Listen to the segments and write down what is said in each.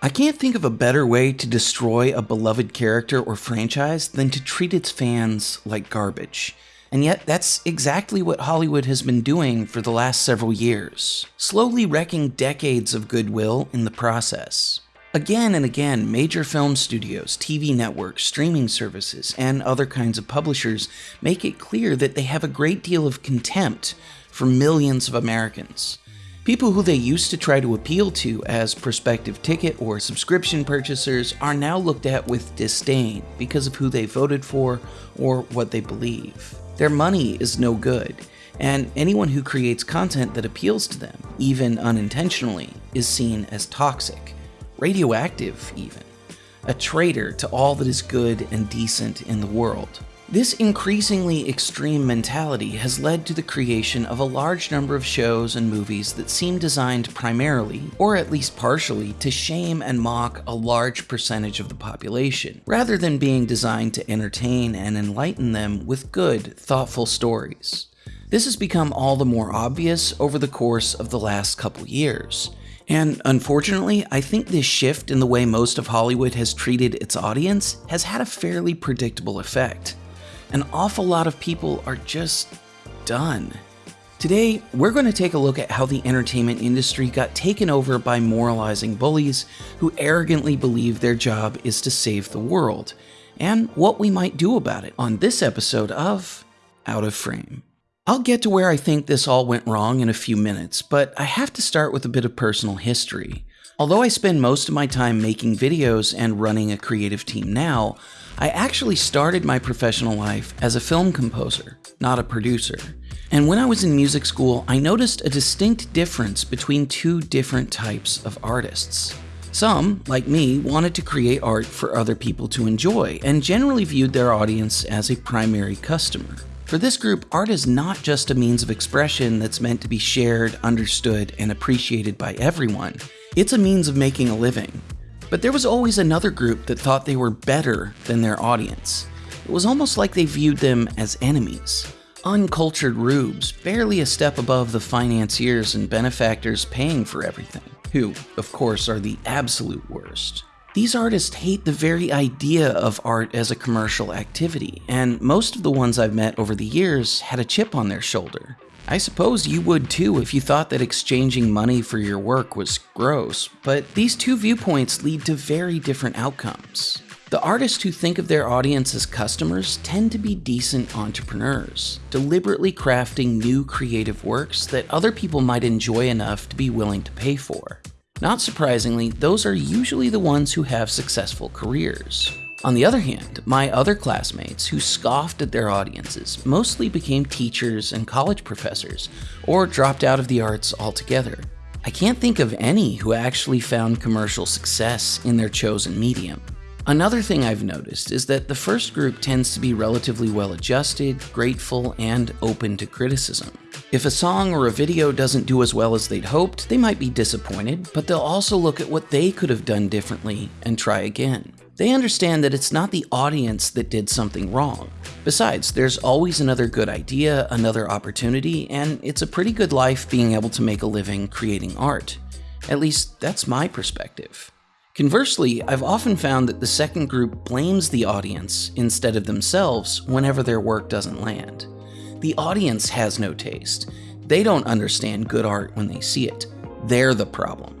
I can't think of a better way to destroy a beloved character or franchise than to treat its fans like garbage. And yet, that's exactly what Hollywood has been doing for the last several years, slowly wrecking decades of goodwill in the process. Again and again, major film studios, TV networks, streaming services, and other kinds of publishers make it clear that they have a great deal of contempt for millions of Americans. People who they used to try to appeal to as prospective ticket or subscription purchasers are now looked at with disdain because of who they voted for or what they believe. Their money is no good, and anyone who creates content that appeals to them, even unintentionally, is seen as toxic, radioactive even, a traitor to all that is good and decent in the world. This increasingly extreme mentality has led to the creation of a large number of shows and movies that seem designed primarily, or at least partially, to shame and mock a large percentage of the population, rather than being designed to entertain and enlighten them with good, thoughtful stories. This has become all the more obvious over the course of the last couple years. And unfortunately, I think this shift in the way most of Hollywood has treated its audience has had a fairly predictable effect an awful lot of people are just done. Today, we're going to take a look at how the entertainment industry got taken over by moralizing bullies who arrogantly believe their job is to save the world, and what we might do about it on this episode of Out of Frame. I'll get to where I think this all went wrong in a few minutes, but I have to start with a bit of personal history. Although I spend most of my time making videos and running a creative team now, I actually started my professional life as a film composer, not a producer. And when I was in music school, I noticed a distinct difference between two different types of artists. Some, like me, wanted to create art for other people to enjoy and generally viewed their audience as a primary customer. For this group, art is not just a means of expression that's meant to be shared, understood, and appreciated by everyone. It's a means of making a living. But there was always another group that thought they were better than their audience. It was almost like they viewed them as enemies. Uncultured rubes, barely a step above the financiers and benefactors paying for everything, who, of course, are the absolute worst. These artists hate the very idea of art as a commercial activity, and most of the ones I've met over the years had a chip on their shoulder. I suppose you would too if you thought that exchanging money for your work was gross, but these two viewpoints lead to very different outcomes. The artists who think of their audience as customers tend to be decent entrepreneurs, deliberately crafting new creative works that other people might enjoy enough to be willing to pay for. Not surprisingly, those are usually the ones who have successful careers. On the other hand, my other classmates who scoffed at their audiences mostly became teachers and college professors, or dropped out of the arts altogether. I can't think of any who actually found commercial success in their chosen medium. Another thing I've noticed is that the first group tends to be relatively well adjusted, grateful, and open to criticism. If a song or a video doesn't do as well as they'd hoped, they might be disappointed, but they'll also look at what they could have done differently and try again. They understand that it's not the audience that did something wrong. Besides, there's always another good idea, another opportunity, and it's a pretty good life being able to make a living creating art. At least, that's my perspective. Conversely, I've often found that the second group blames the audience instead of themselves whenever their work doesn't land. The audience has no taste. They don't understand good art when they see it. They're the problem.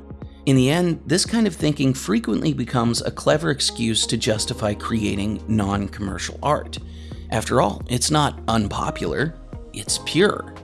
In the end, this kind of thinking frequently becomes a clever excuse to justify creating non commercial art. After all, it's not unpopular, it's pure.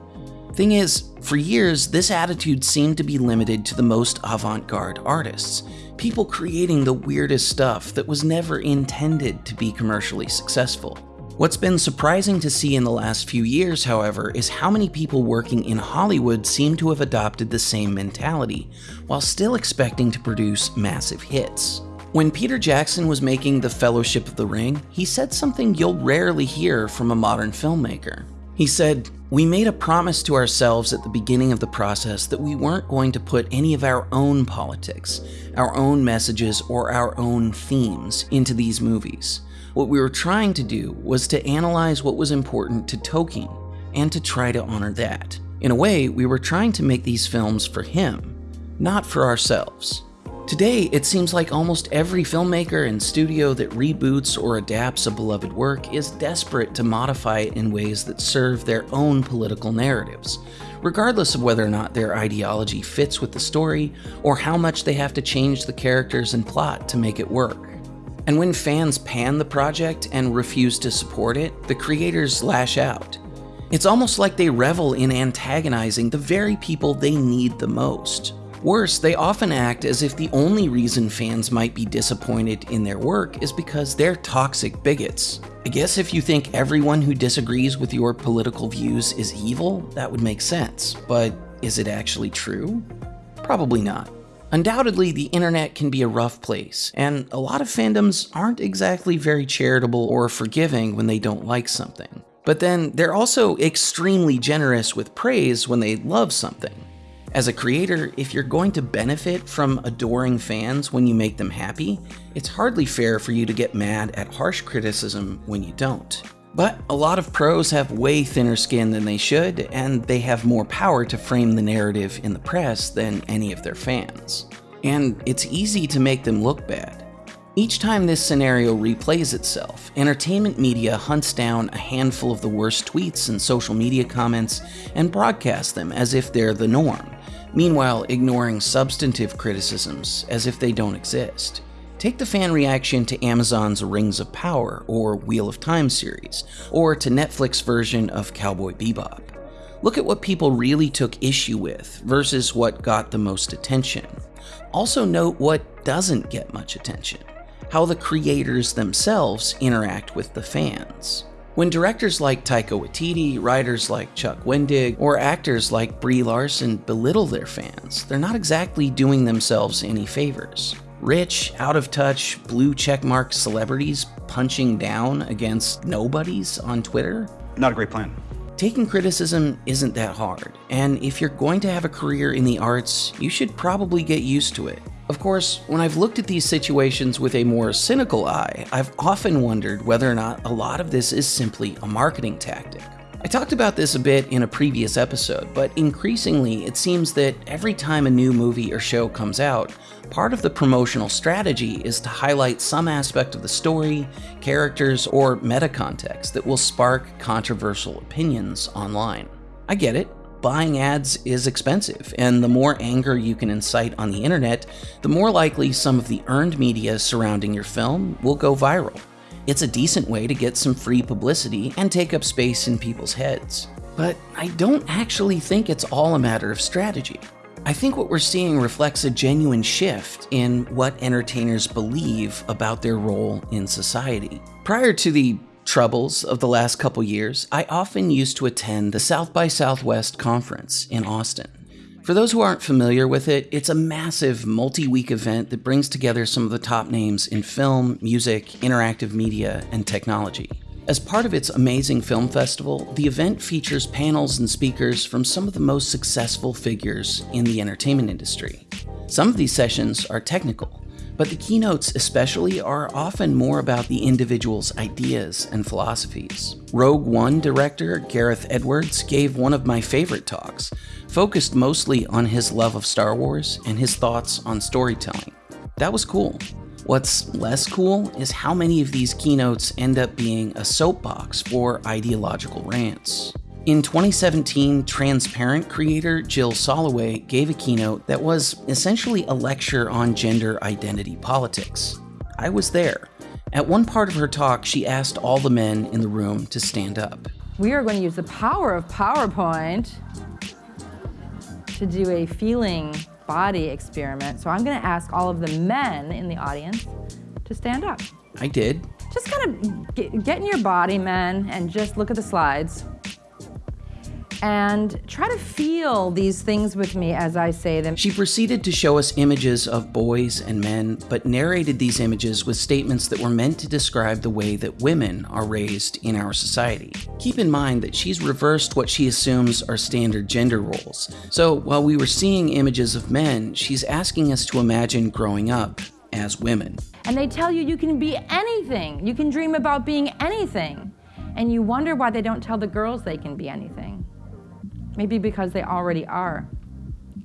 Thing is, for years, this attitude seemed to be limited to the most avant garde artists, people creating the weirdest stuff that was never intended to be commercially successful. What's been surprising to see in the last few years, however, is how many people working in Hollywood seem to have adopted the same mentality, while still expecting to produce massive hits. When Peter Jackson was making The Fellowship of the Ring, he said something you'll rarely hear from a modern filmmaker. He said, We made a promise to ourselves at the beginning of the process that we weren't going to put any of our own politics, our own messages, or our own themes into these movies. What we were trying to do was to analyze what was important to Tolkien and to try to honor that. In a way, we were trying to make these films for him, not for ourselves. Today, it seems like almost every filmmaker and studio that reboots or adapts a beloved work is desperate to modify it in ways that serve their own political narratives, regardless of whether or not their ideology fits with the story or how much they have to change the characters and plot to make it work. And when fans pan the project and refuse to support it, the creators lash out. It's almost like they revel in antagonizing the very people they need the most. Worse, they often act as if the only reason fans might be disappointed in their work is because they're toxic bigots. I guess if you think everyone who disagrees with your political views is evil, that would make sense. But is it actually true? Probably not. Undoubtedly, the internet can be a rough place, and a lot of fandoms aren't exactly very charitable or forgiving when they don't like something. But then they're also extremely generous with praise when they love something. As a creator, if you're going to benefit from adoring fans when you make them happy, it's hardly fair for you to get mad at harsh criticism when you don't. But a lot of pros have way thinner skin than they should, and they have more power to frame the narrative in the press than any of their fans. And it's easy to make them look bad. Each time this scenario replays itself, entertainment media hunts down a handful of the worst tweets and social media comments and broadcasts them as if they're the norm meanwhile ignoring substantive criticisms as if they don't exist. Take the fan reaction to Amazon's Rings of Power or Wheel of Time series, or to Netflix version of Cowboy Bebop. Look at what people really took issue with versus what got the most attention. Also note what doesn't get much attention, how the creators themselves interact with the fans. When directors like Taika Waititi, writers like Chuck Wendig, or actors like Brie Larson belittle their fans, they're not exactly doing themselves any favors. Rich, out of touch, blue checkmark celebrities punching down against nobodies on Twitter? Not a great plan. Taking criticism isn't that hard, and if you're going to have a career in the arts, you should probably get used to it. Of course, when I've looked at these situations with a more cynical eye, I've often wondered whether or not a lot of this is simply a marketing tactic. I talked about this a bit in a previous episode, but increasingly it seems that every time a new movie or show comes out, part of the promotional strategy is to highlight some aspect of the story, characters, or meta context that will spark controversial opinions online. I get it, buying ads is expensive, and the more anger you can incite on the internet, the more likely some of the earned media surrounding your film will go viral. It's a decent way to get some free publicity and take up space in people's heads. But I don't actually think it's all a matter of strategy. I think what we're seeing reflects a genuine shift in what entertainers believe about their role in society. Prior to the troubles of the last couple years, I often used to attend the South by Southwest conference in Austin. For those who aren't familiar with it, it's a massive multi week event that brings together some of the top names in film, music, interactive media, and technology. As part of its amazing film festival, the event features panels and speakers from some of the most successful figures in the entertainment industry. Some of these sessions are technical, but the keynotes, especially, are often more about the individual's ideas and philosophies. Rogue One director Gareth Edwards gave one of my favorite talks, focused mostly on his love of Star Wars and his thoughts on storytelling. That was cool. What's less cool is how many of these keynotes end up being a soapbox for ideological rants. In 2017, Transparent creator Jill Soloway gave a keynote that was essentially a lecture on gender identity politics. I was there. At one part of her talk, she asked all the men in the room to stand up. We are going to use the power of PowerPoint to do a feeling body experiment. So I'm going to ask all of the men in the audience to stand up. I did. Just kind of get, get in your body, men, and just look at the slides and try to feel these things with me as I say them. She proceeded to show us images of boys and men, but narrated these images with statements that were meant to describe the way that women are raised in our society. Keep in mind that she's reversed what she assumes are standard gender roles. So while we were seeing images of men, she's asking us to imagine growing up as women. And they tell you you can be anything. You can dream about being anything. And you wonder why they don't tell the girls they can be anything. Maybe because they already are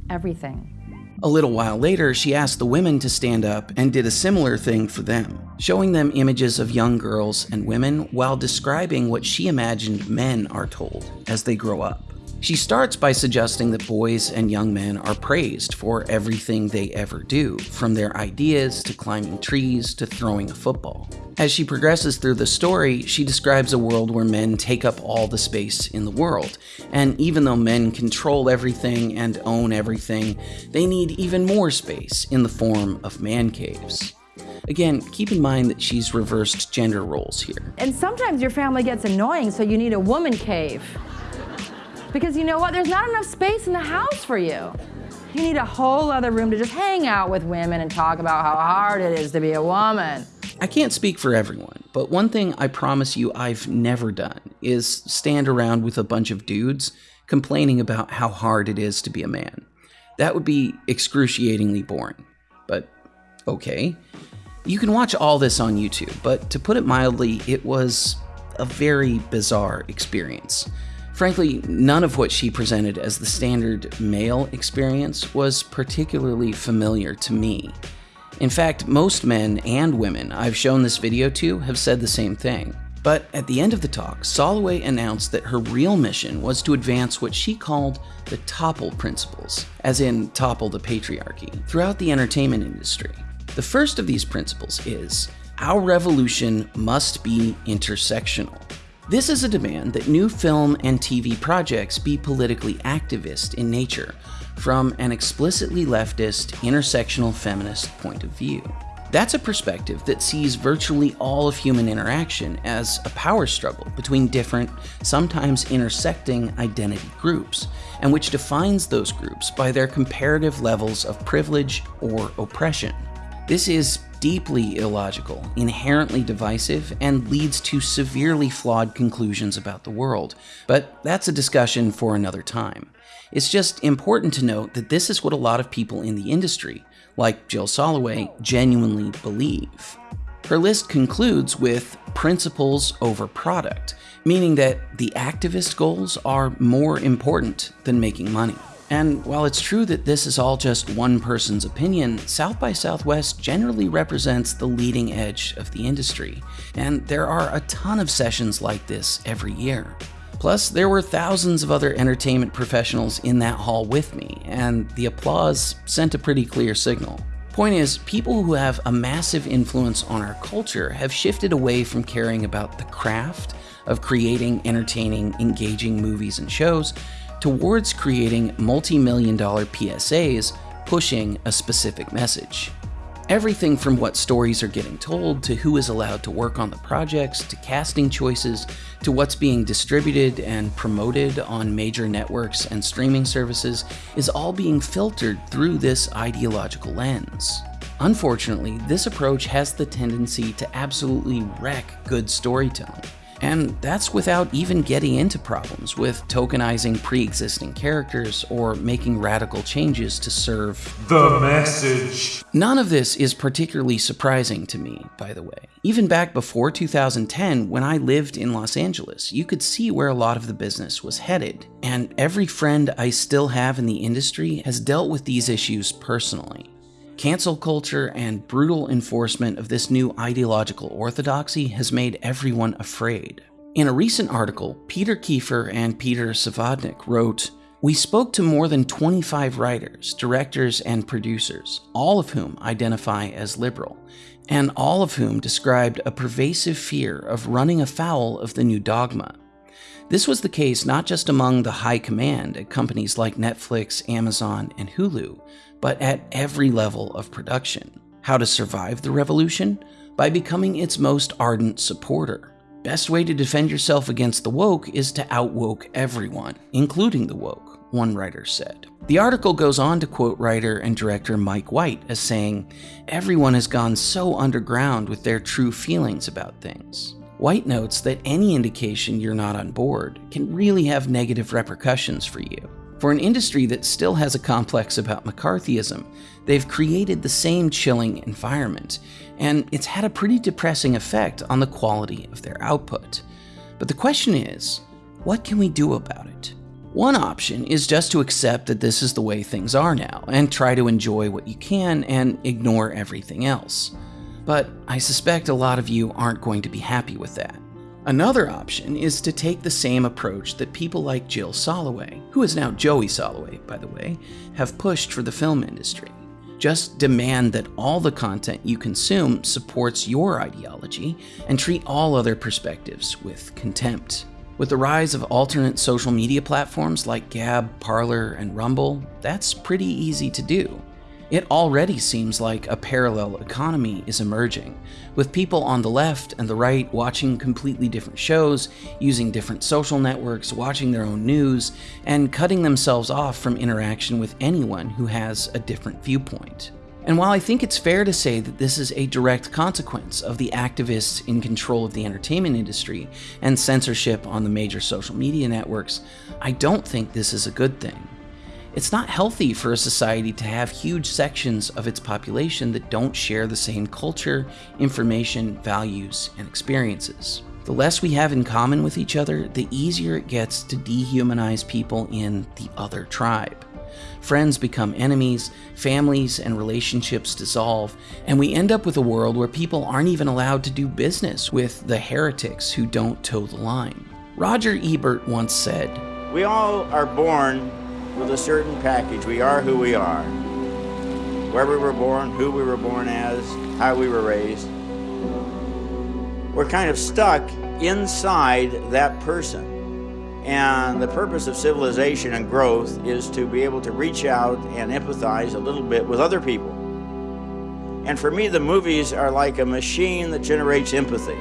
everything. A little while later, she asked the women to stand up and did a similar thing for them, showing them images of young girls and women while describing what she imagined men are told as they grow up. She starts by suggesting that boys and young men are praised for everything they ever do, from their ideas to climbing trees to throwing a football. As she progresses through the story, she describes a world where men take up all the space in the world. And even though men control everything and own everything, they need even more space in the form of man caves. Again, keep in mind that she's reversed gender roles here. And sometimes your family gets annoying, so you need a woman cave. Because you know what? There's not enough space in the house for you. You need a whole other room to just hang out with women and talk about how hard it is to be a woman. I can't speak for everyone, but one thing I promise you I've never done is stand around with a bunch of dudes complaining about how hard it is to be a man. That would be excruciatingly boring. But okay. You can watch all this on YouTube, but to put it mildly, it was a very bizarre experience. Frankly, none of what she presented as the standard male experience was particularly familiar to me. In fact, most men and women I've shown this video to have said the same thing. But at the end of the talk, Soloway announced that her real mission was to advance what she called the topple principles, as in topple the patriarchy, throughout the entertainment industry. The first of these principles is our revolution must be intersectional. This is a demand that new film and TV projects be politically activist in nature, from an explicitly leftist, intersectional feminist point of view. That's a perspective that sees virtually all of human interaction as a power struggle between different, sometimes intersecting identity groups, and which defines those groups by their comparative levels of privilege or oppression. This is deeply illogical, inherently divisive, and leads to severely flawed conclusions about the world. But that's a discussion for another time. It's just important to note that this is what a lot of people in the industry, like Jill Soloway, genuinely believe. Her list concludes with principles over product, meaning that the activist goals are more important than making money. And while it's true that this is all just one person's opinion, South by Southwest generally represents the leading edge of the industry, and there are a ton of sessions like this every year. Plus, there were thousands of other entertainment professionals in that hall with me, and the applause sent a pretty clear signal. Point is, people who have a massive influence on our culture have shifted away from caring about the craft of creating entertaining, engaging movies and shows towards creating multi million dollar PSAs pushing a specific message. Everything from what stories are getting told to who is allowed to work on the projects to casting choices to what's being distributed and promoted on major networks and streaming services is all being filtered through this ideological lens. Unfortunately, this approach has the tendency to absolutely wreck good storytelling. And that's without even getting into problems with tokenizing pre existing characters or making radical changes to serve the message. None of this is particularly surprising to me, by the way. Even back before 2010, when I lived in Los Angeles, you could see where a lot of the business was headed. And every friend I still have in the industry has dealt with these issues personally. Cancel culture and brutal enforcement of this new ideological orthodoxy has made everyone afraid. In a recent article, Peter Kiefer and Peter Savodnik wrote, We spoke to more than 25 writers, directors, and producers, all of whom identify as liberal, and all of whom described a pervasive fear of running afoul of the new dogma. This was the case not just among the high command at companies like Netflix, Amazon, and Hulu, but at every level of production. How to survive the revolution? By becoming its most ardent supporter. Best way to defend yourself against the woke is to outwoke everyone, including the woke, one writer said. The article goes on to quote writer and director Mike White as saying, Everyone has gone so underground with their true feelings about things. White notes that any indication you're not on board can really have negative repercussions for you. For an industry that still has a complex about McCarthyism, they've created the same chilling environment, and it's had a pretty depressing effect on the quality of their output. But the question is what can we do about it? One option is just to accept that this is the way things are now and try to enjoy what you can and ignore everything else. But I suspect a lot of you aren't going to be happy with that. Another option is to take the same approach that people like Jill Soloway, who is now Joey Soloway, by the way, have pushed for the film industry. Just demand that all the content you consume supports your ideology and treat all other perspectives with contempt. With the rise of alternate social media platforms like Gab, Parler, and Rumble, that's pretty easy to do. It already seems like a parallel economy is emerging, with people on the left and the right watching completely different shows, using different social networks, watching their own news, and cutting themselves off from interaction with anyone who has a different viewpoint. And while I think it's fair to say that this is a direct consequence of the activists in control of the entertainment industry and censorship on the major social media networks, I don't think this is a good thing. It's not healthy for a society to have huge sections of its population that don't share the same culture, information, values, and experiences. The less we have in common with each other, the easier it gets to dehumanize people in the other tribe. Friends become enemies, families and relationships dissolve, and we end up with a world where people aren't even allowed to do business with the heretics who don't toe the line. Roger Ebert once said, We all are born with a certain package. We are who we are. Where we were born, who we were born as, how we were raised. We're kind of stuck inside that person. And the purpose of civilization and growth is to be able to reach out and empathize a little bit with other people. And for me, the movies are like a machine that generates empathy.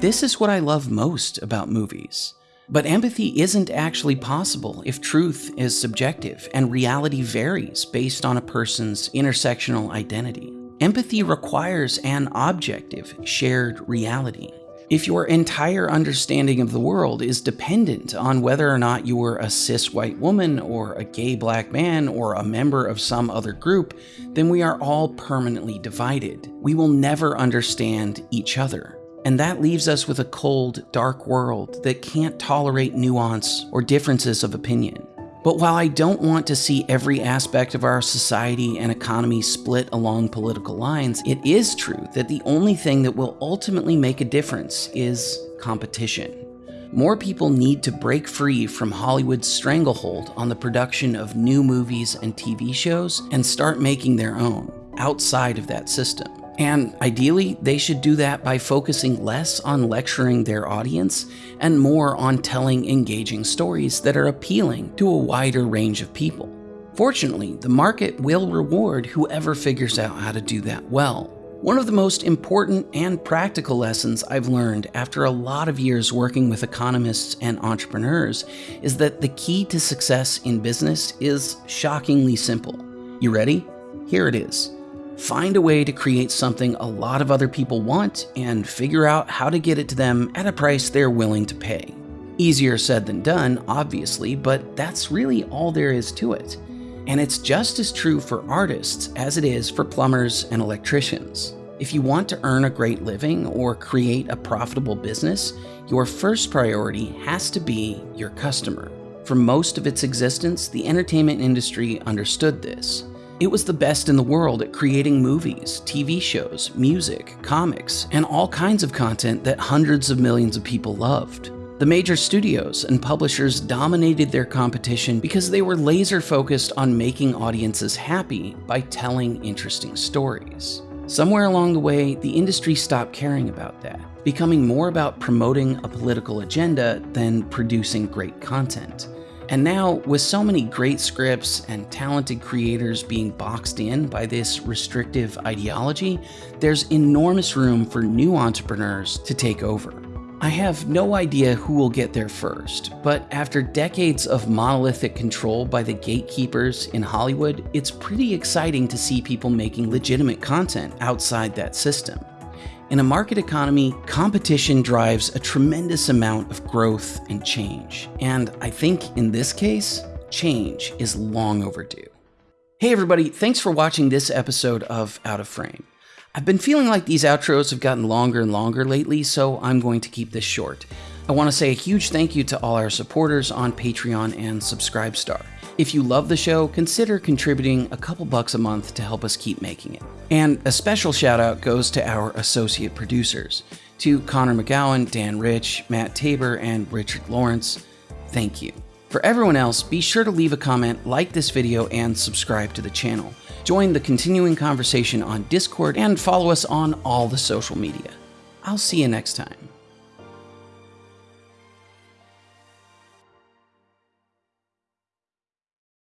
This is what I love most about movies. But empathy isn't actually possible if truth is subjective and reality varies based on a person's intersectional identity. Empathy requires an objective, shared reality. If your entire understanding of the world is dependent on whether or not you are a cis white woman or a gay black man or a member of some other group, then we are all permanently divided. We will never understand each other. And that leaves us with a cold, dark world that can't tolerate nuance or differences of opinion. But while I don't want to see every aspect of our society and economy split along political lines, it is true that the only thing that will ultimately make a difference is competition. More people need to break free from Hollywood's stranglehold on the production of new movies and TV shows and start making their own outside of that system. And ideally, they should do that by focusing less on lecturing their audience and more on telling engaging stories that are appealing to a wider range of people. Fortunately, the market will reward whoever figures out how to do that well. One of the most important and practical lessons I've learned after a lot of years working with economists and entrepreneurs is that the key to success in business is shockingly simple. You ready? Here it is. Find a way to create something a lot of other people want and figure out how to get it to them at a price they're willing to pay. Easier said than done, obviously, but that's really all there is to it. And it's just as true for artists as it is for plumbers and electricians. If you want to earn a great living or create a profitable business, your first priority has to be your customer. For most of its existence, the entertainment industry understood this. It was the best in the world at creating movies, TV shows, music, comics, and all kinds of content that hundreds of millions of people loved. The major studios and publishers dominated their competition because they were laser focused on making audiences happy by telling interesting stories. Somewhere along the way, the industry stopped caring about that, becoming more about promoting a political agenda than producing great content. And now, with so many great scripts and talented creators being boxed in by this restrictive ideology, there's enormous room for new entrepreneurs to take over. I have no idea who will get there first, but after decades of monolithic control by the gatekeepers in Hollywood, it's pretty exciting to see people making legitimate content outside that system. In a market economy, competition drives a tremendous amount of growth and change. And I think in this case, change is long overdue. Hey everybody, thanks for watching this episode of Out of Frame. I've been feeling like these outros have gotten longer and longer lately, so I'm going to keep this short. I want to say a huge thank you to all our supporters on Patreon and Subscribestar. If you love the show, consider contributing a couple bucks a month to help us keep making it. And a special shout out goes to our associate producers, to Connor McGowan, Dan Rich, Matt Tabor, and Richard Lawrence. Thank you. For everyone else, be sure to leave a comment, like this video, and subscribe to the channel. Join the continuing conversation on Discord and follow us on all the social media. I'll see you next time.